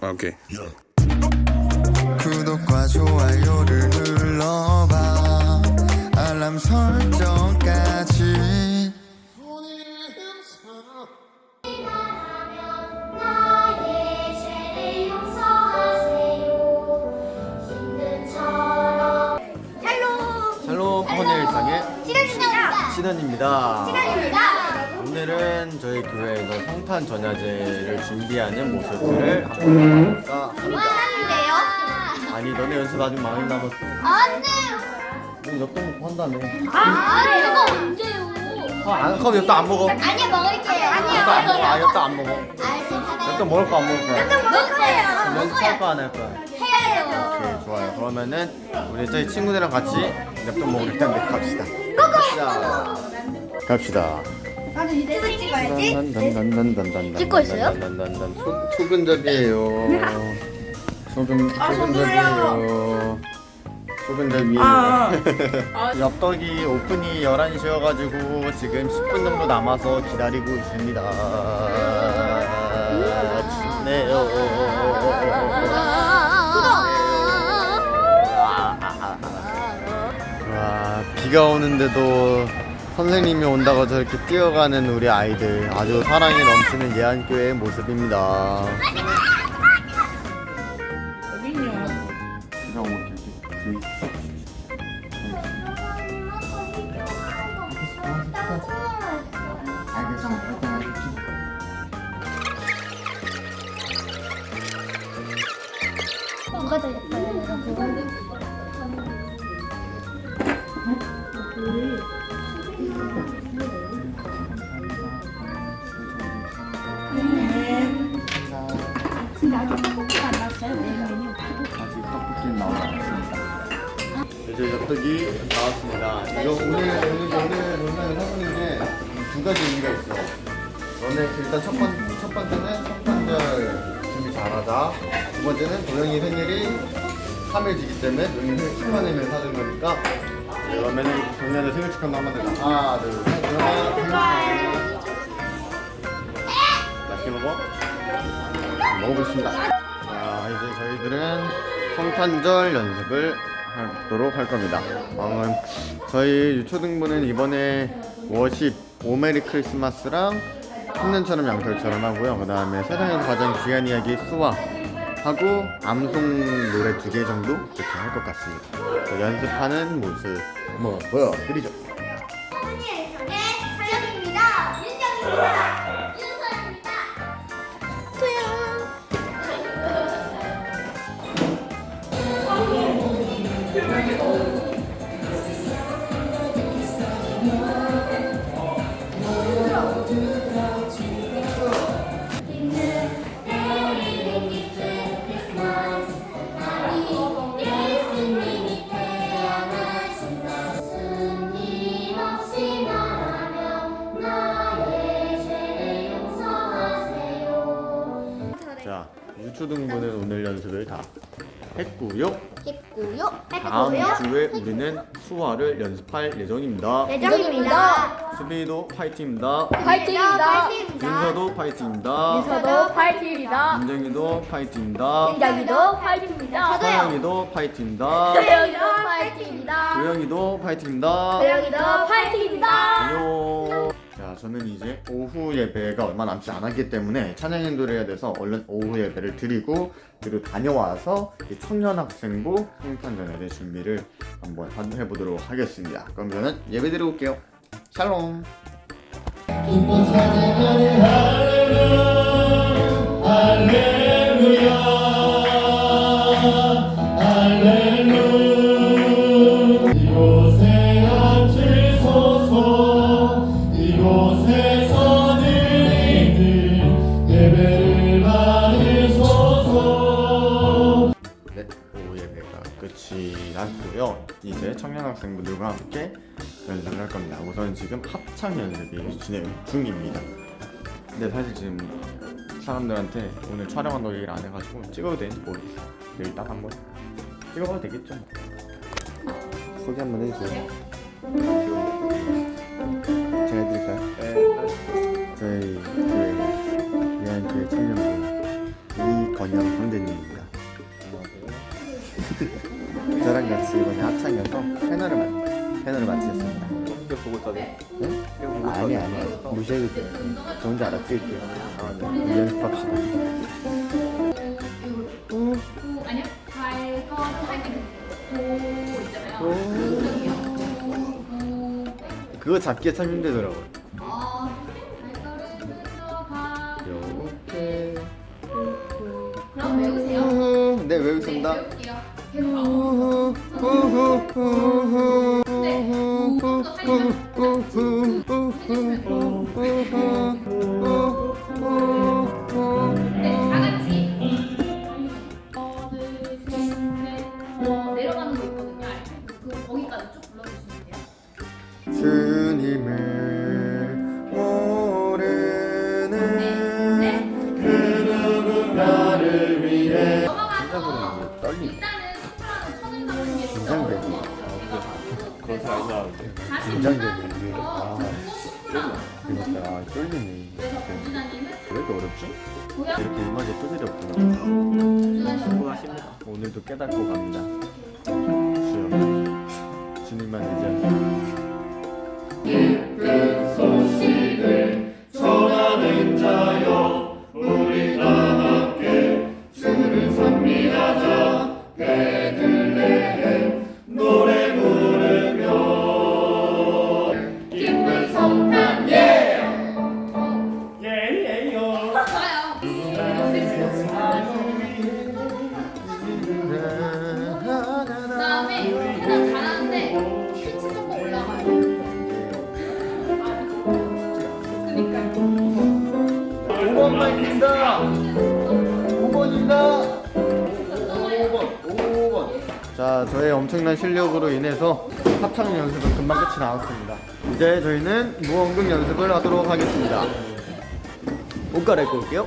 오케이. 구독과 좋아요를 눌러봐. 알람 설정까지. 샬롬. 샬롬 일상의 시간입니다. 시간입니다 오늘은 저희 교회에서 성탄 전야제를 준비하는 모습을 한번 볼까 합니다. 아니 너네 연습 아직 많이 남았어. 안돼 너 엽떡 먹고 한다며. 아 이거 언제요? 아, 안, 그럼 엽떡 안 먹어. 아니요 먹을게요 엽떡 안 먹어. 아, 엽떡 안 먹어. 아 엽떡 먹을 거 안 먹을 거야. 먹을 거예요 연습할 거야 안할 거야? 해야 돼요 오케이 좋아요. 그러면은 우리 저희 친구들이랑 같이 엽떡 먹으러 일단 네, 갑시다. 갑시다. 갑시다. 유튜브 찍어야지 단단단단단단 찍고 있어요? 단단단단 소- 소근접이에요. 소근 소근접이에요. 소근접이에요. 엽떡이 오픈이 11시 여가지고 지금 10분 정도 남아서 기다리고 있습니다. 와 비가 오는데도 선생님이 온다고 저렇게 뛰어가는 우리 아이들 아주 사랑이 넘치는 예안교회의 모습입니다. 비가 오 아직 떡볶이 나오지 않았습니다. 이제 엽떡이 나왔습니다. 이거 오늘 오늘 오늘 오늘 하는 게 두 가지 의미가 있어. 너네 일단 첫, 번, 첫 번째는 성탄절 준비 잘하자. 두 번째는 도영이 생일이 3일지기 때문에 도영이 생일 축하내면 사준 거니까 그러면은 도영이한테 생일 축하 한번 되자. 하나 둘 셋. 도영아 생일 축하해. 맛있게 먹어. 먹어보겠습니다. 자, 이제 저희들은 성탄절 연습을 하도록 할 겁니다. 방금 저희 초등부는 이번에 워십, 오메리 크리스마스랑 신년처럼 양털처럼 하고요. 그 다음에 세상에서 가장 귀한 이야기 수화 하고 암송 노래 두 개 정도 이렇게 할 것 같습니다. 그 연습하는 모습 뭐 보여드리죠. 자, 유초등부는 오늘 연습을 다 했고요. 했고요 다음 했고요 주에 우리는 수화를 연습할 예정입니다. 예정입니다 수비도 파이팅입니다. 파이팅입니다. 윤서도 파이팅입니다. 저도 파이팅입니다. 민정이도 파이팅입니다. 인정이도 파이팅입니다. 서영이도 파이팅입니다. 도영이도 파이팅입니다. 도영이도 파이팅입니다. 도영이도 파이팅입니다. 안녕. 자, 저는 이제 오후 예배가 얼마 남지 않았기 때문에 찬양 인도를 해야 돼서 얼른 오후 예배를 드리고 그리고 다녀와서 이 청년 학생부 성탄전에 준비를 한번 해보도록 하겠습니다. 그럼 저는 예배 드리고 올게요. 샬롬. 이곳에 학생분들과 함께 연습을 할 겁니다. 우선 지금 합창 연습이 진행 중입니다. 근데 사실 지금 사람들한테 오늘 촬영한다고 얘기를 안 해가지고 찍어도 되는지 모르겠어요. 딱 한번 찍어봐도 되겠죠. 소개 한번 해주세요. 제가 해드릴까요? 네. 저희 교회 예안교회 청년부 이건 안 같이 이번에 합창해서 패널을 마, 패널을 마치겠습니다. 이거 보고 떠네. 네? 아니 아니 무시해도 돼. 저 혼자 알아듣을게요. 아, 네. 연습합시다. 아니요. 발걸음 할때 고 있잖아요. 그거 잡기가 참 힘들더라고요. 이렇게. 그럼 외우세요. 우후. 네 외우겠습니다. 외울게요. 계속 긴장되네 이게 어, 아. 그러니까 아 쫄리네. 왜 이렇게. 어렵지? 이렇게 음악에 소질이 없구나 수고하십니다. 오늘도 깨닫고 갑니다. 주여 주님만 의지합니다 5번만 긴다 5번입니다 5번 5번 자 저의 엄청난 실력으로 인해서 합창 연습은 금방 끝이 나왔습니다 이제 저희는 무언극 연습을 하도록 하겠습니다 옷 갈아입고 올게요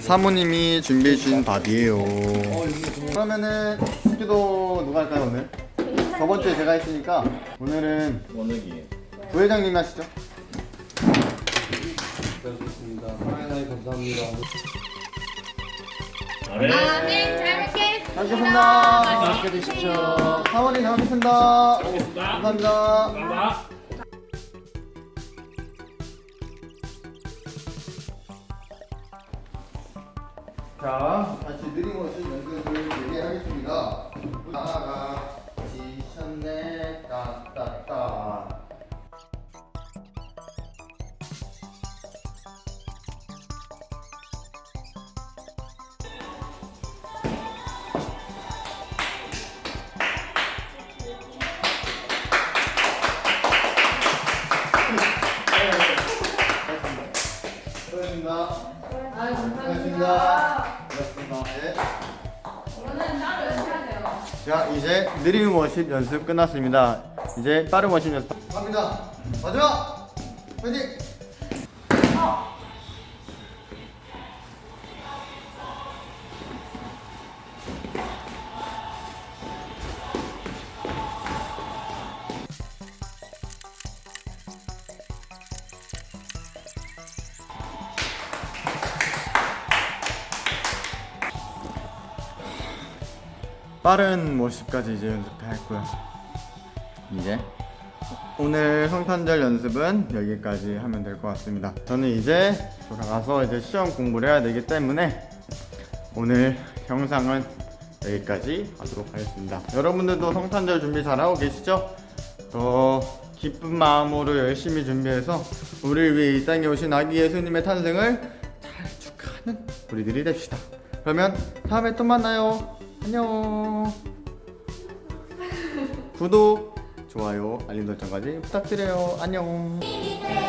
사모님이 준비해 주신 밥이에요. 그러면은 스튜도 누가 할까요 오늘? 저번 주에 제가 했으니까 오늘은 원혁이. 부회장님 하시죠. 아멘. 잘 먹겠습니다. 잘 먹겠습니다. 맛있게 드십시오. 사모님 잘 먹겠습니다. 감사합니다. 자, 다시 느린 것을 연습을 재개하겠습니다. 나가 지셨네 따 따따. 수고하셨습니다. 수고하셨습니다. 자 이제 느린 워십 연습 끝났습니다. 이제 빠른 워십 연습. 갑니다. 마지막! 파이팅 빠른 모습까지 이제 연습 다 했고요. 이제 오늘 성탄절 연습은 여기까지 하면 될 것 같습니다. 저는 이제 돌아가서 이제 시험 공부를 해야 되기 때문에 오늘 영상은 여기까지 하도록 하겠습니다. 여러분들도 성탄절 준비 잘하고 계시죠? 더 기쁜 마음으로 열심히 준비해서 우리를 위해 이 땅에 오신 아기 예수님의 탄생을 잘 축하하는 우리들이 됩시다. 그러면 다음에 또 만나요. 안녕. 구독, 좋아요, 알림 설정까지 부탁드려요. 안녕. 네.